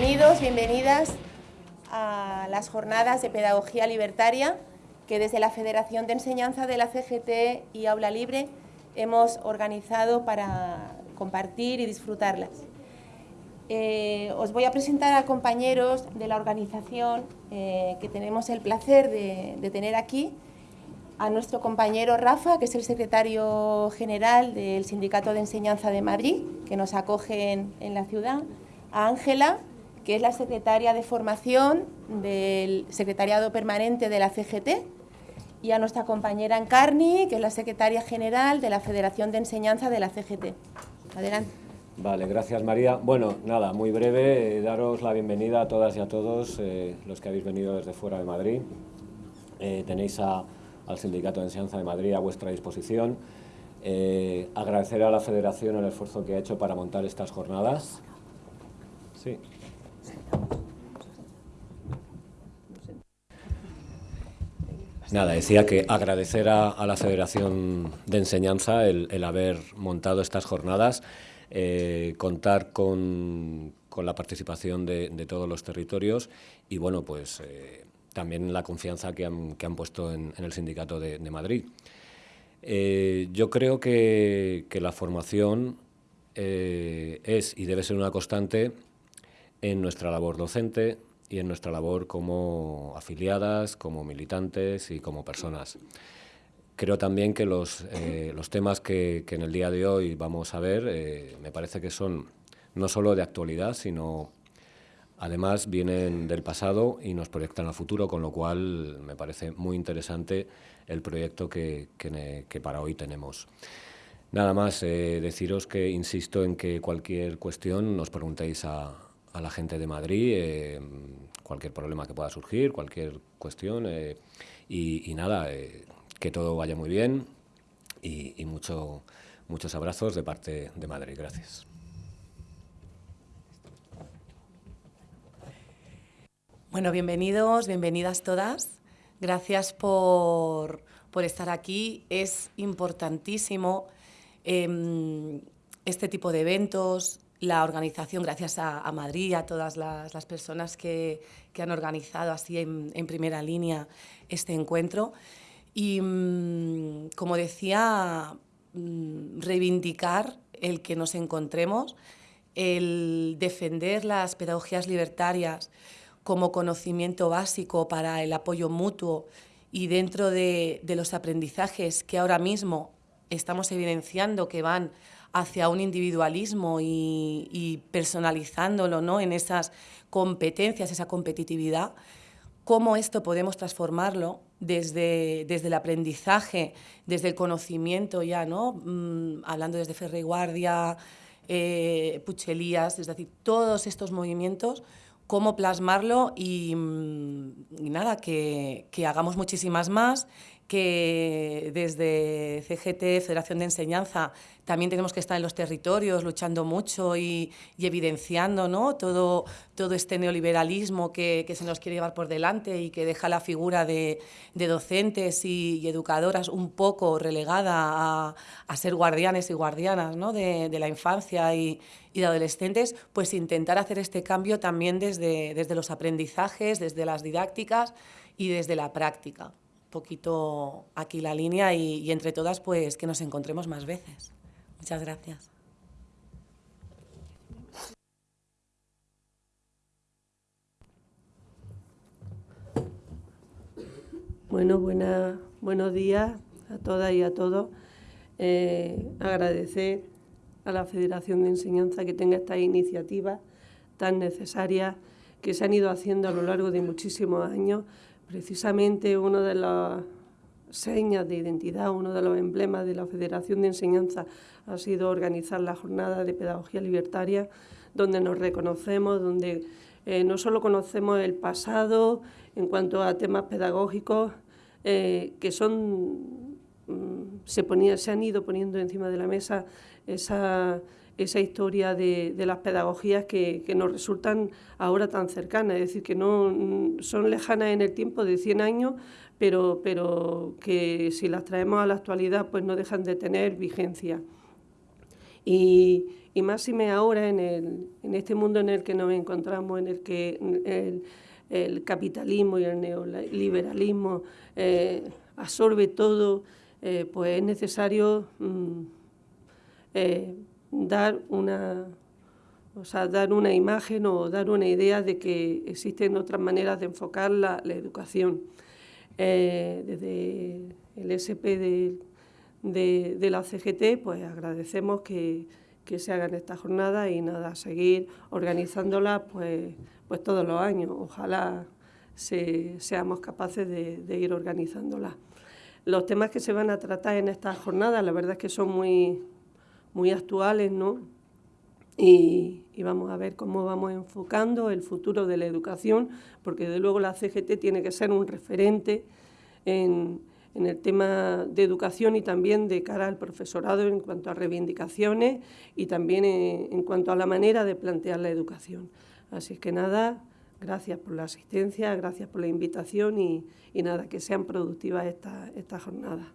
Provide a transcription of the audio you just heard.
Bienvenidos, bienvenidas a las jornadas de pedagogía libertaria que desde la Federación de Enseñanza de la CGT y Aula Libre hemos organizado para compartir y disfrutarlas. Eh, os voy a presentar a compañeros de la organización eh, que tenemos el placer de, tener aquí, a nuestro compañero Rafa, que es el secretario general del Sindicato de Enseñanza de Madrid, que nos acoge en, en la ciudad, a Ángela, que es la secretaria de formación del Secretariado Permanente de la CGT, y a nuestra compañera Encarni, que es la secretaria general de la Federación de Enseñanza de la CGT. Adelante. Vale, gracias María. Bueno, nada, muy breve, eh, daros la bienvenida a todas y a todos eh, los que habéis venido desde fuera de Madrid. Eh, tenéis al Sindicato de Enseñanza de Madrid a vuestra disposición. agradecer a la Federación el esfuerzo que ha hecho para montar estas jornadas. Sí. Nada, decía que agradecer a, la Federación de Enseñanza el, haber montado estas jornadas, eh, contar con, la participación de, todos los territorios y, bueno, pues eh, también la confianza que han, puesto en, el Sindicato de, Madrid. Eh, yo creo que, que la formación es y debe ser una constante en nuestra labor docente, y en nuestra labor como afiliadas, como militantes y como personas. Creo también que los, eh, los temas que, que, en el día de hoy vamos a ver eh, me parece que son no solo de actualidad, sino además vienen del pasado y nos proyectan al futuro, con lo cual me parece muy interesante el proyecto que, que, para hoy tenemos. Nada más, eh, deciros que insisto en que cualquier cuestión nos preguntéis a, a la gente de Madrid eh, cualquier problema que pueda surgir, cualquier cuestión eh, y, nada, eh, que todo vaya muy bien y, mucho, muchos abrazos de parte de Madrid. Gracias. Bueno, bienvenidos, bienvenidas todas. Gracias por, por estar aquí. Es importantísimo em, este tipo de eventos, la organización, gracias a, Madrid a todas las, personas que, han organizado así en, primera línea este encuentro. Y, mm, como decía, mm, reivindicar el que nos encontremos, el defender las pedagogías libertarias como conocimiento básico para el apoyo mutuo y dentro de, de los aprendizajes que ahora mismo estamos evidenciando que van hacia un individualismo y, personalizándolo ¿no? en esas competencias, esa competitividad, cómo esto podemos transformarlo desde, desde el aprendizaje, desde el conocimiento ya, ¿no? Mm, hablando desde Ferre Guardia, eh, Puchelías, es decir, todos estos movimientos, cómo plasmarlo y, mm, nada, que, hagamos muchísimas más, que desde CGT, Federación de Enseñanza, también tenemos que estar en los territorios luchando mucho y, evidenciando ¿no? todo, todo este neoliberalismo que, se nos quiere llevar por delante y que deja la figura de, docentes y, educadoras un poco relegada a, ser guardianes y guardianas ¿no? de, la infancia y, de adolescentes, pues intentar hacer este cambio también desde, desde los aprendizajes, desde las didácticas y desde la práctica poquito aquí la línea y, entre todas pues que nos encontremos más veces. Muchas gracias. Bueno, buena, buenos días a todas y a todos. Eh, agradecer a la Federación de Enseñanza que tenga estas iniciativas tan necesarias que se han ido haciendo a lo largo de muchísimos años Precisamente una de las señas de identidad, uno de los emblemas de la Federación de Enseñanza ha sido organizar la jornada de pedagogía libertaria, donde nos reconocemos, donde eh, no solo conocemos el pasado en cuanto a temas pedagógicos, eh, que son se, ponía, se han ido poniendo encima de la mesa esa historia de, las pedagogías que, nos resultan ahora tan cercanas, es decir, que no mm, son lejanas en el tiempo de 100 años, pero, pero que si las traemos a la actualidad pues no dejan de tener vigencia. Y, y máxime ahora en, el, en este mundo en el que nos encontramos, en el que el, capitalismo y el neoliberalismo eh, absorbe todo, eh, pues es necesario mm, eh, dar una o sea, dar una imagen o dar una idea de que existen otras maneras de enfocar la, educación. desde el SP de, de, la CGT, pues agradecemos que, que se hagan estas jornadas y nada, seguir organizándolas pues, pues todos los años. Ojalá seamos capaces de, ir organizándolas. Los temas que se van a tratar en estas jornadas, la verdad es que son muy, muy actuales, ¿no? Y, vamos a ver cómo vamos enfocando el futuro de la educación, porque de luego la CGT tiene que ser un referente en, en el tema de educación y también de cara al profesorado en cuanto a reivindicaciones y también en, cuanto a la manera de plantear la educación. Así que nada, gracias por la asistencia, gracias por la invitación y, nada, que sean productivas estas esta jornadas.